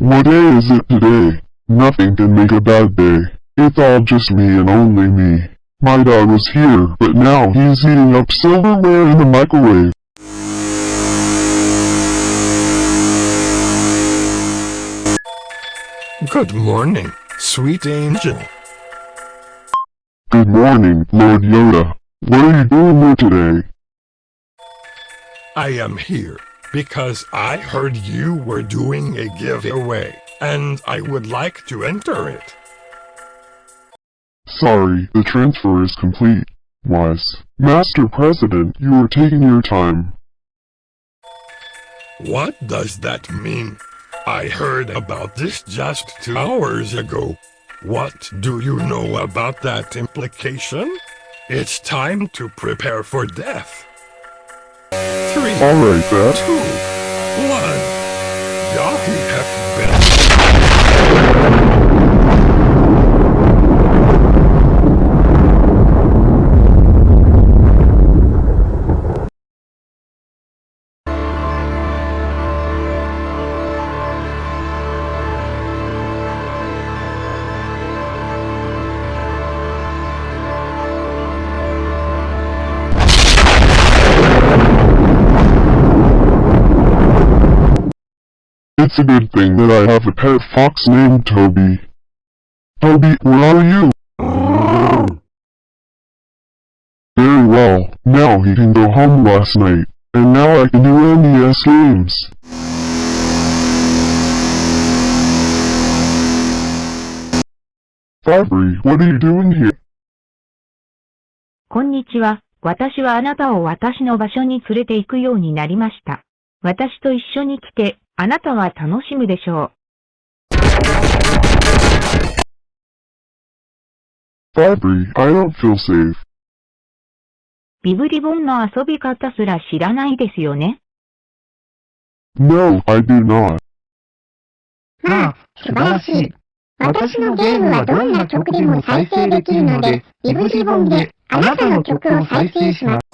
What day is it today? Nothing can make a bad day. It's all just me and only me. My dog was here, but now he's eating up silverware in the microwave. Good morning, sweet angel. Good morning, Lord Yoda. What are you doing here today? I am here because I heard you were doing a giveaway, and I would like to enter it. Sorry, the transfer is complete. Wise. Master President, you are taking your time. What does that mean? I heard about this just two hours ago. What do you know about that implication? It's time to prepare for death. Alright, Beth. two, one. Yahoo have It's a good thing that I have a pet fox named Toby. Toby, where are you? Very well. Now he can go home last night. And now I can do NES games. Fabry, what are you doing here? こんにちは。私はあなたを私の場所に連れて行くようになりました。私と一緒に来て、あなたは楽しむでしょ Fabry, I don't feel safe. う。ビブリボンの遊び方すら知らないですよね。No, I do not. まあ、素晴らしい。私のゲームはどんな曲でも再生できるので、イブジボンであなたの曲を再生します。